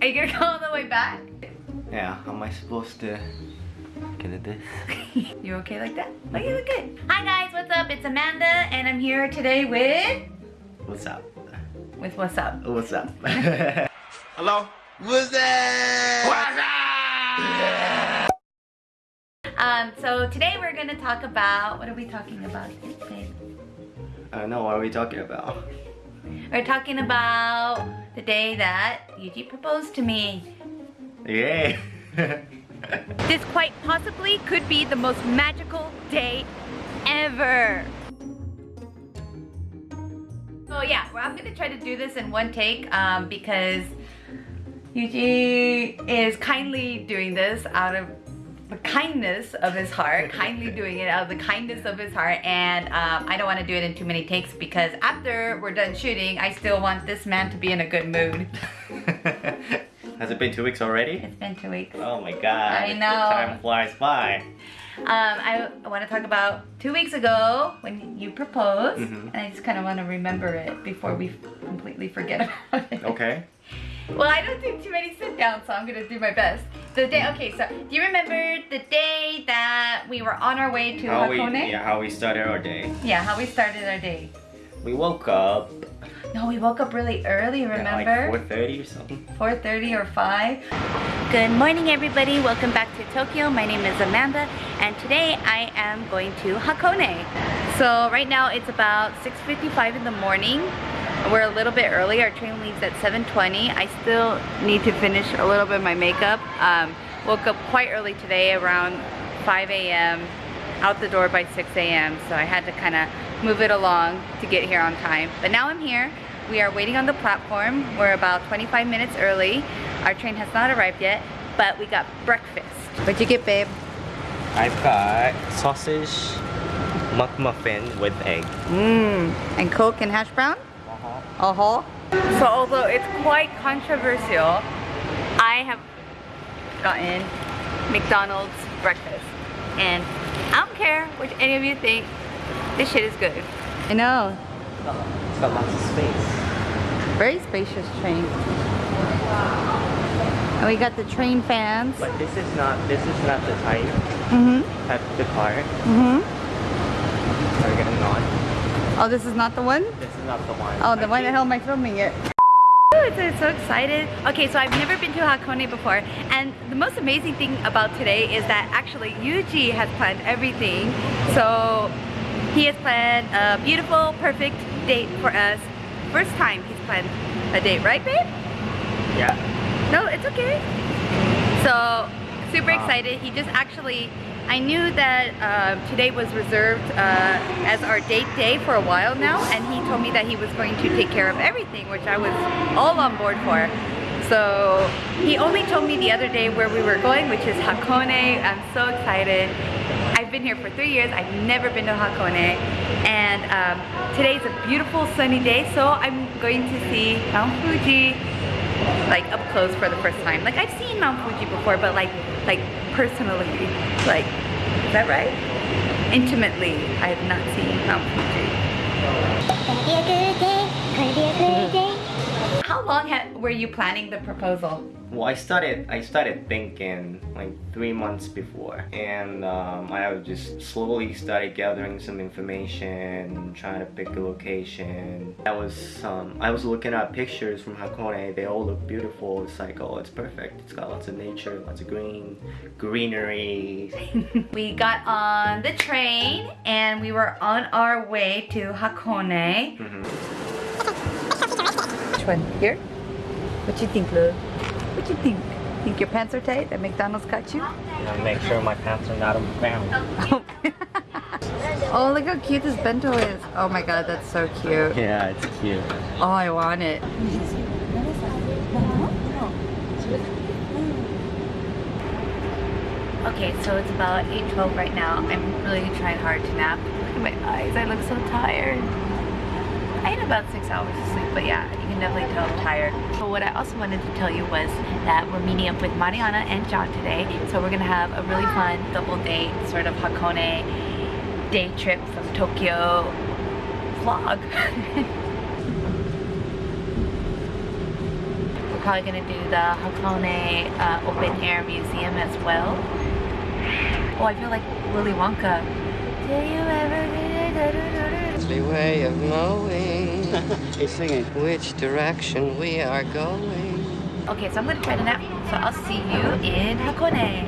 Are you gonna go all the way back? Yeah, how am I supposed to get at this? you okay like that? Oh, you look good. Hi guys, what's up? It's Amanda and I'm here today with... What's up? With what's up? What's up? Hello? What's that? What's up? Um, so today we're gonna talk about, what are we talking about. I don't know, what are we talking about? We're talking about the day that Yuji proposed to me. Yay! This quite possibly could be the most magical day ever. So yeah, well, I'm gonna try to do this in one take um, because Yuji is kindly doing this out of the kindness of his heart, kindly doing it out of the kindness of his heart, and um, I don't want to do it in too many takes because after we're done shooting, I still want this man to be in a good mood. Has it been two weeks already? It's been two weeks. Oh my god. I know. Time flies by. Um, I, I want to talk about two weeks ago when you proposed, Mhm. and I just kind of want to remember it before we completely forget about it. Okay. Well, I don't do too many sit downs, so I'm gonna do my best. The day, okay, so do you remember the day that we were on our way to How we, Hakone? yeah, how we started our day. Yeah, how we started our day. We woke up No, we woke up really early, remember? like 4.30 or something. 4.30 or 5. Good morning everybody, welcome back to Tokyo. My name is Amanda and today I am going to Hakone. So right now it's about 6.55 in the morning. We're a little bit early, our train leaves at 7.20. I still need to finish a little bit of my makeup. Um, woke up quite early today around 5 a.m. out the door by 6 a.m. So I had to kind of move it along to get here on time. But now I'm here. We are waiting on the platform. We're about 25 minutes early. Our train has not arrived yet, but we got breakfast. What'd you get, babe? I've got sausage McMuffin with egg. Mmm. And Coke and hash brown? Uh-huh. Uh-huh. So although it's quite controversial, I have gotten McDonald's breakfast. And I don't care what any of you think, this shit is good. I know. It's got lots of space. Very spacious train. And we got the train fans. But this is not this is not the type Mm-hmm. type of the car. Mm-hmm. Are we getting on? Oh, this is not the one? This is not the one. Oh, the I why the think- hell am I filming it? I'm so excited. Okay, so I've never been to Hakone before, and the most amazing thing about today is that actually Yuji has planned everything. So he has planned a beautiful, perfect date for us. First time he's planned a date, right, babe? Yeah. No, it's okay. So, super Wow. excited. He just actually, I knew that uh, today was reserved uh, as our date day for a while now, and he told me that he was going to take care of everything, which I was all on board for. So, he only told me the other day where we were going, which is Hakone. I'm so excited. I've been here for three years. I've never been to Hakone. And um, today's a beautiful sunny day, so I'm going to see Mount Fuji like up close for the first time. Like I've seen Mount Fuji before, but like like personally, like is that right? Intimately, I have not seen Mount Fuji. Gonna be a good day, be a good day. How long were you planning the proposal? Well, I started I started thinking like three months before, and um, I just slowly started gathering some information, trying to pick a location. I was um, I was looking at pictures from Hakone. They all look beautiful. It's like oh, it's perfect. It's got lots of nature, lots of green, greenery. we got on the train and we were on our way to Hakone. Mhm. Which one? Here? What you think, Lou? What you think? Think your pants are tight? That McDonald's cut you? And make sure my pants are not on the ground. oh, look how cute this bento is. Oh my god, that's so cute. Yeah, it's cute. Oh, I want it. Okay, so it's about 8.12 right now. I'm really trying hard to nap. Look at my eyes, I look so tired. I had about six hours of sleep, but yeah, you can definitely tell I'm tired. But what I also wanted to tell you was that we're meeting up with Mariana and John today. So we're gonna have a really fun double date, sort of Hakone day trip from Tokyo vlog. We're probably gonna do the Hakone uh, Open Air Museum as well. Oh, I feel like Willy Wonka. Do you ever Lovely way of knowing He's singing. which direction we are going. Okay, so I'm gonna try to nap. So I'll see you in Hakone.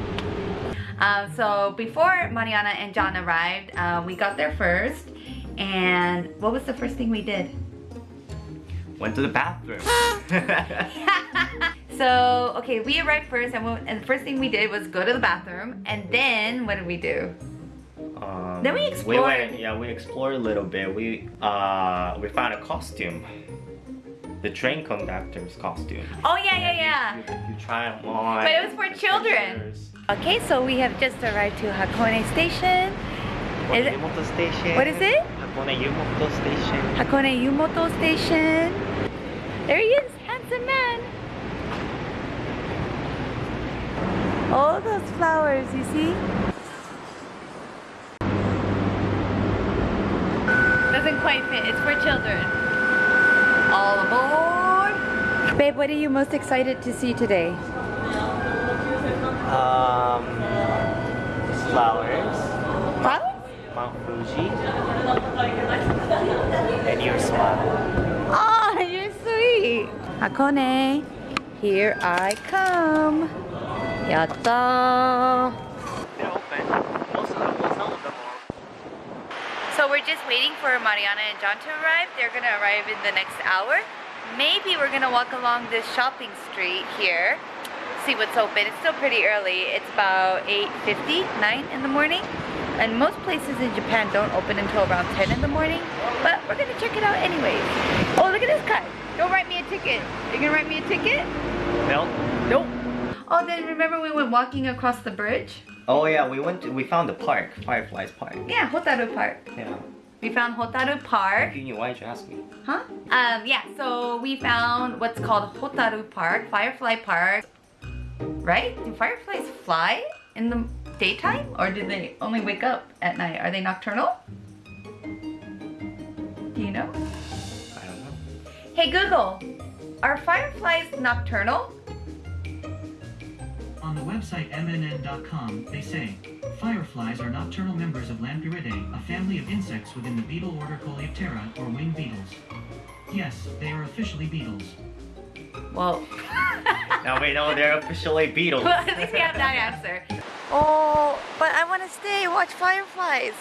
Um, so before Mariana and John arrived, uh, we got there first. And what was the first thing we did? Went to the bathroom. so, okay, we arrived first and, we, and the first thing we did was go to the bathroom. And then, what did we do? Um, Then we We explored. went, yeah, we explored a little bit. We uh, we found a costume, the train conductor's costume. Oh, yeah, yeah, yeah. You, you, you try them on. But it was for children. pictures. Okay, so we have just arrived to Hakone Station. Is it- Yumoto Station. What is it? Hakone Yumoto Station. Hakone Yumoto Station. There he is, handsome man. All those flowers, you see? Doesn't quite fit, it's for children. All aboard. Babe, what are you most excited to see today? Um, flowers, Flowers? Mount Fuji, and your smile. Oh, you're sweet. Hakone, here I come. Yatta. They're open. Most of them, well, some of them are. So we're just waiting for Mariana and John to arrive. They're gonna arrive in the next hour. Maybe we're gonna walk along this shopping street here, see what's open. It's still pretty early. It's about 8.50, 9 in the morning. And most places in Japan don't open until around 10 in the morning. But we're gonna check it out anyways. Oh, look at this guy. Don't write me a ticket. You gonna write me a ticket? No. Nope. Oh, then remember we went walking across the bridge? Oh yeah, we went. To, we found the park, Fireflies Park. Yeah, Hotaru Park. Yeah. We found Hotaru Park. You knew, why'd you ask me? Huh? Um, yeah, so we found what's called Hotaru Park, Firefly Park. Right? Do fireflies fly in the daytime? Or do they only wake up at night? Are they nocturnal? Do you know? I don't know. Hey Google, are fireflies nocturnal? On the website mnn.com, they say, Fireflies are nocturnal members of Lampyridae, a family of insects within the beetle order Coleoptera, or winged beetles. Yes, they are officially beetles. Well, Now we know they're officially beetles. well, at least we have that answer. Oh, but I want to stay, watch fireflies.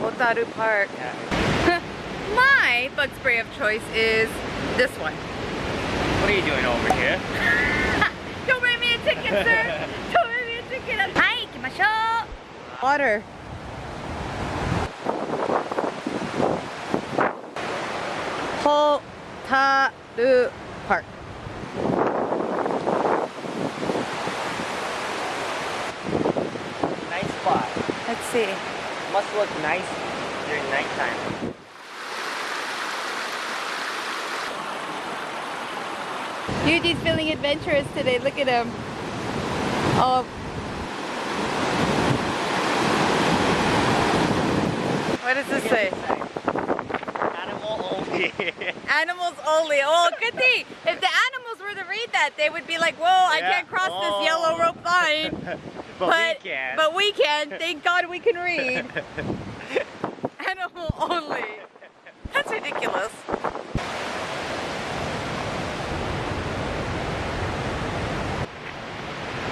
Hotaru Park. My bug spray of choice is this one. What are you doing over here? Don't bring me a ticket, sir! Don't bring me a ticket! Hi, kimashou! Water. Hotaru Park. Nice spot. Let's see. Must look nice during nighttime. Yuji's feeling adventurous today. Look at him. Oh. What does this say? Animal only. Animals only. Oh, good thing. If the animals were to read that, they would be like, "Whoa, I can't cross Oh. this yellow rope line." but, but we can. but we can. Thank God we can read. Animal only. That's ridiculous.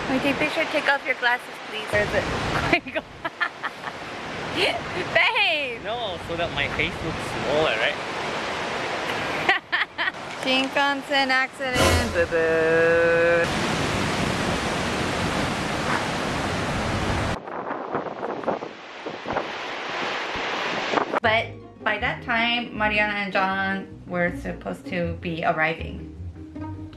Can we take a picture? Take off your glasses, please. Where is it? Babe! no, so that my face looks smaller, right? Shinkansen accident. Boo boo. But by that time, Mariana and John were supposed to be arriving.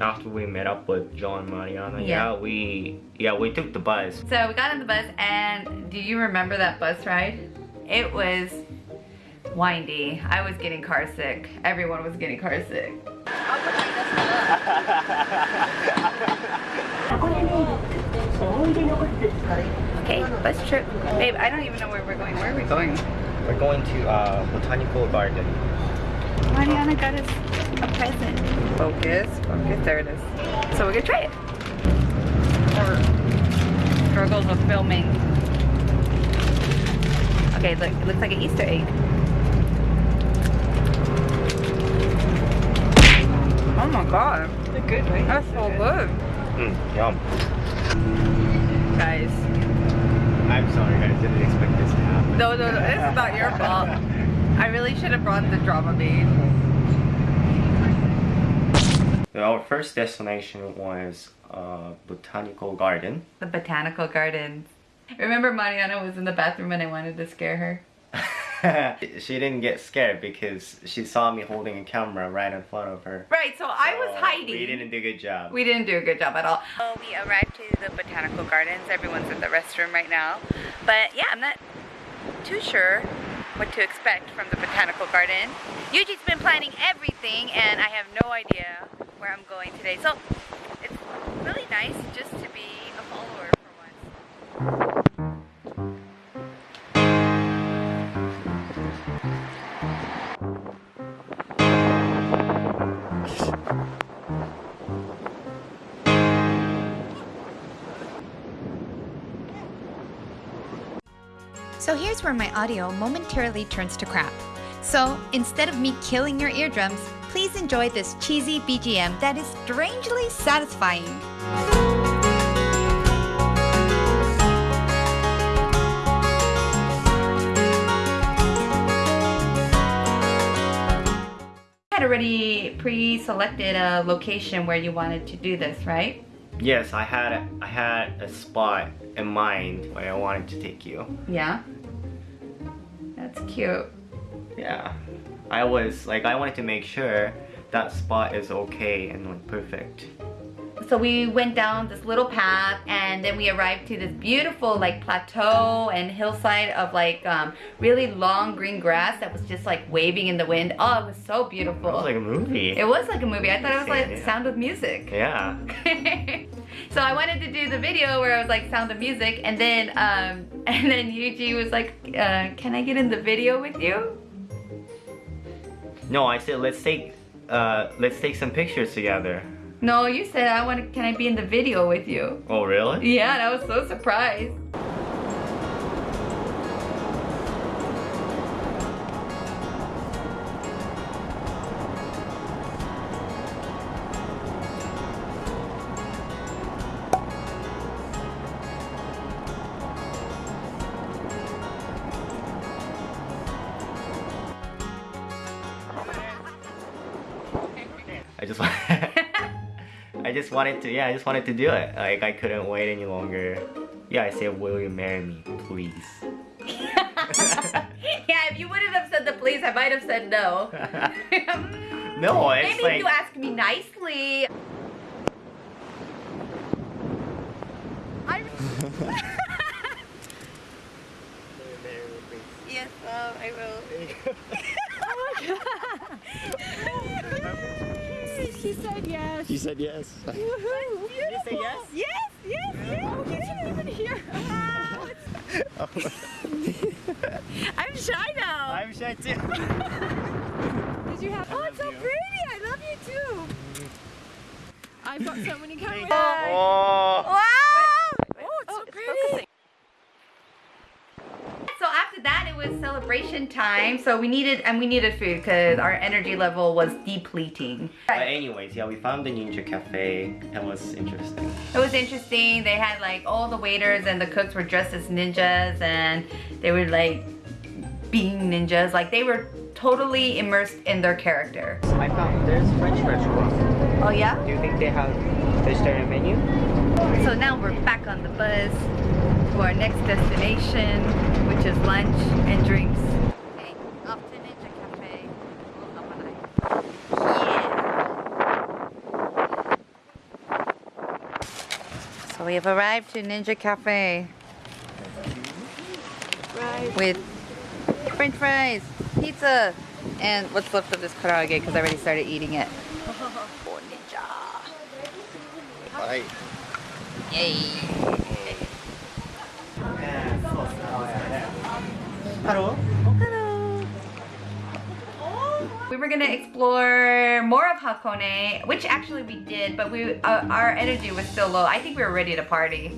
After we met up with John Mariana, Yeah. yeah. we yeah we took the bus. So we got on the bus, and do you remember that bus ride? It was windy. I was getting car sick. Everyone was getting car sick. Okay, bus trip. Babe, I don't even know where we're going. Where are we going? We're going to uh, botanical garden. Mariana got us a present. Focus, focus, there it is. So we're gonna try it. Our struggles of filming. Okay, look, it looks like an Easter egg. Oh my god. They're good, right? That's so good. Mm, yum. Guys. I'm sorry, I didn't expect this to happen. No, no, no, this is not your fault. I really should have brought the Dramamine. So our first destination was uh, Botanical Garden. The botanical gardens. Remember Mariana was in the bathroom and I wanted to scare her? she didn't get scared because she saw me holding a camera right in front of her. Right, so, I was hiding. We didn't do a good job. We didn't do a good job at all. Oh, we arrived to the botanical gardens. Everyone's in the restroom right now. But yeah, I'm not too sure what to expect from the botanical garden. Yuji's been planning everything and I have no idea where I'm going today. So it's really nice just to So here's where my audio momentarily turns to crap. So instead of me killing your eardrums, please enjoy this cheesy BGM that is strangely satisfying. had already pre-selected a location where you wanted to do this, right? Yes, I had a, I had a spot in mind where I wanted to take you. Yeah. That's cute. Yeah. I was like I wanted to make sure that spot is okay and like perfect. So we went down this little path and then we arrived to this beautiful like plateau and hillside of like um, really long green grass that was just like waving in the wind. Oh, it was so beautiful. It was like a movie. It was like a movie. I thought it was like Yeah. Sound of Music. yeah. so I wanted to do the video where I was like Sound of Music, and then um, and then Yuji was like, uh, "Can I get in the video with you?" No, I said let's take uh let's take some pictures together. No, you said I want. Can I be in the video with you? Oh really? Yeah, and I was so surprised. I just just wanted to yeah, I just wanted to do it. Like I couldn't wait any longer. Yeah, I said will you marry me, please? yeah, if you wouldn't have said the please, I might have said no. no, it's Maybe like if you ask me nicely. I... yes, um, I will. She said yes. You said yes. Woohoo! You say yes? Yes, yes, yes. Oh, you didn't even hear. I'm shy now. I'm shy too. Did you have? Oh, it's so pretty. I love you too. I've got so many cameras. Oh, it's so pretty. So after that, it was celebration time. So we needed, and we needed food because our energy level was depleting. But anyways, yeah, we found the Ninja Cafe. And it was interesting. It was interesting. They had like all the waiters and the cooks were dressed as ninjas and they were like being ninjas. Like they were totally immersed in their character. I found there's French restaurant. Oh yeah? Do you think they have vegetarian menu? So now we're back on the bus to our next destination, which is lunch and drinks. Okay, off to Ninja Cafe. So we have arrived to Ninja Cafe. With french fries, pizza, and what's left of this karaage because I already started eating it. Oh, Ninja. Bye. Yay. We were gonna explore more of Hakone, which actually we did, but we uh, our energy was still low. I think we were ready to party.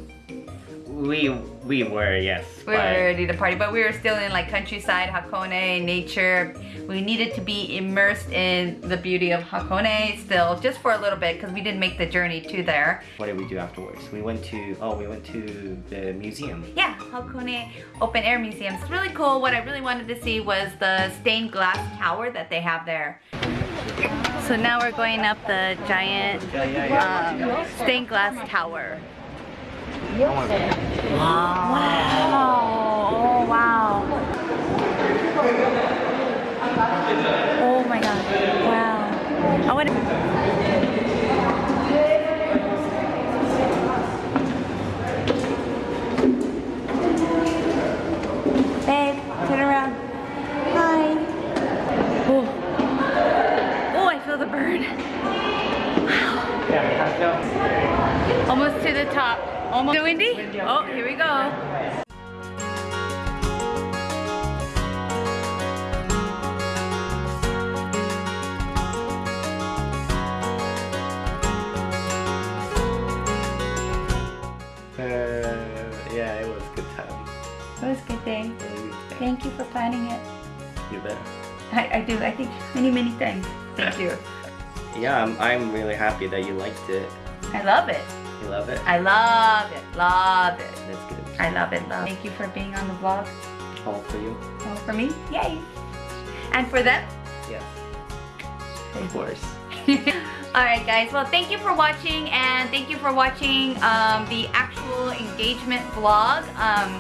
We we were yes. We were ready to party, but we were still in like countryside, Hakone, nature. We needed to be immersed in the beauty of Hakone still, just for a little bit, because we didn't make the journey to there. What did we do afterwards? We went to oh we went to the museum. Yeah, Hakone Open Air Museum. It's really cool. What I really wanted to see was the stained glass tower that they have there. So now we're going up the giant um, stained glass tower. Wow. Oh, wow. Oh my god. Wow. I want to. Uh, yeah, it was a good time. It was a good day. Good day. Thank you for planning it. You bet. I, I do. I think many, many things. Thank you. Yeah, I'm, I'm really happy that you liked it. I love it. You love it? I love it. Love it. That's good. I love it. Love. Thank you for being on the vlog. All for you. All for me. Yay. And for them. Yes. Of course. Alright guys, well thank you for watching and thank you for watching um, the actual engagement vlog. Um,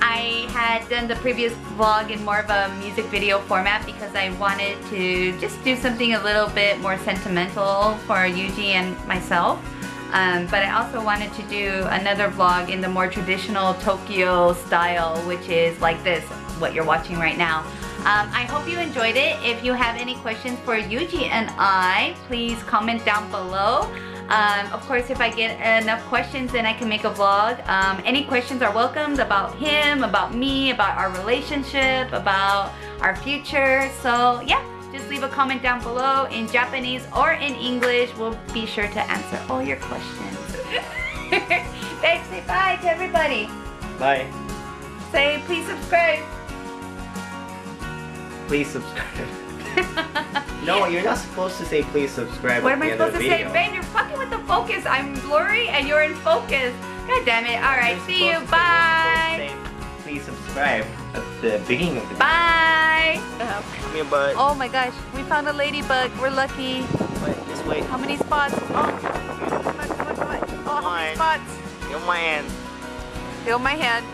I had done the previous vlog in more of a music video format because I wanted to just do something a little bit more sentimental for Yuji and myself. Um, but I also wanted to do another vlog in the more traditional Tokyo style, which is like this, what you're watching right now. Um, I hope you enjoyed it. If you have any questions for Yuji and I, please comment down below. Um, of course, if I get enough questions, then I can make a vlog. Um, any questions are welcomed about him, about me, about our relationship, about our future. So yeah, just leave a comment down below in Japanese or in English. We'll be sure to answer all your questions. Thanks, say bye to everybody. Bye. Say please subscribe. Please subscribe. no, you're not supposed to say please subscribe What at am I supposed to say? video. Ben, you're fucking with the focus. I'm blurry and you're in focus. God damn it. Alright, see you. Bye. you're supposed to say, Please subscribe at the beginning of the Bye. video. Come here, bud. Oh my gosh, we found a ladybug. We're lucky. Wait, this way. How many spots? Oh, come on, come on, come on, come. Oh, how many spots? You're my hand. Feel my hand.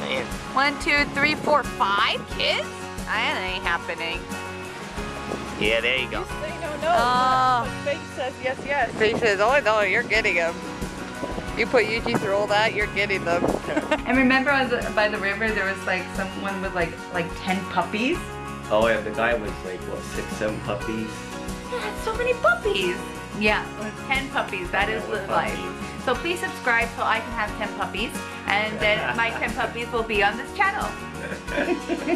Man. One, two, three, four, five kids? That ain't happening. Yeah, there you go. Say no, no. Oh. But Faith says yes, yes. He says, oh no, you're getting them. You put Yuji through all that, you're getting them. and remember on the, by the river, there was like someone with like like 10 puppies? Oh, yeah, the guy was like, what, six, seven puppies? Yeah, that's so many puppies. Yeah, with 10 puppies, that is Yeah, the with life. So please subscribe so I can have 10 puppies and then my 10 puppies will be on this channel.